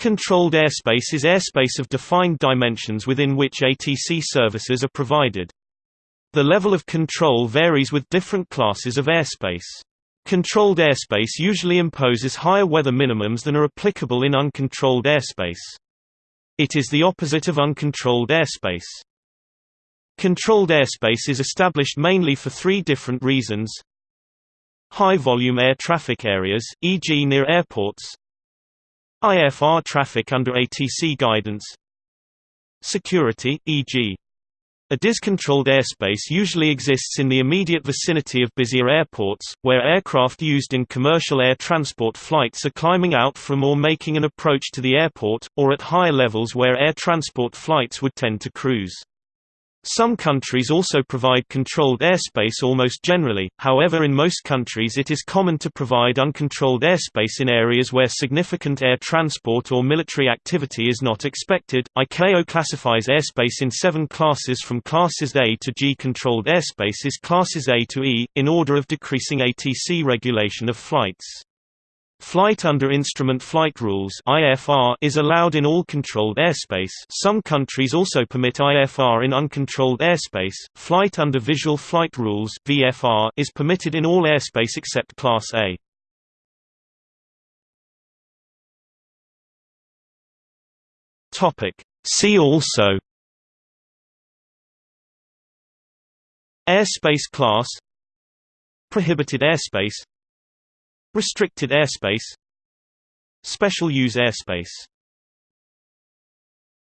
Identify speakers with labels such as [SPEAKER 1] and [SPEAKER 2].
[SPEAKER 1] Controlled airspace is airspace of defined dimensions within which ATC services are provided. The level of control varies with different classes of airspace. Controlled airspace usually imposes higher weather minimums than are applicable in uncontrolled airspace. It is the opposite of uncontrolled airspace. Controlled airspace is established mainly for three different reasons. High-volume air traffic areas, e.g. near airports, IFR traffic under ATC guidance Security, e.g. ADIZ controlled airspace usually exists in the immediate vicinity of busier airports, where aircraft used in commercial air transport flights are climbing out from or making an approach to the airport, or at higher levels where air transport flights would tend to cruise. Some countries also provide controlled airspace almost generally, however in most countries it is common to provide uncontrolled airspace in areas where significant air transport or military activity is not expected. ICAO classifies airspace in seven classes from classes A to G. Controlled airspace is classes A to E, in order of decreasing ATC regulation of flights. Flight under Instrument Flight Rules (IFR) is allowed in all controlled airspace. Some countries also permit IFR in uncontrolled airspace. Flight under Visual Flight Rules (VFR) is permitted in all airspace except Class A. Topic: See also Airspace class Prohibited airspace Restricted airspace Special use airspace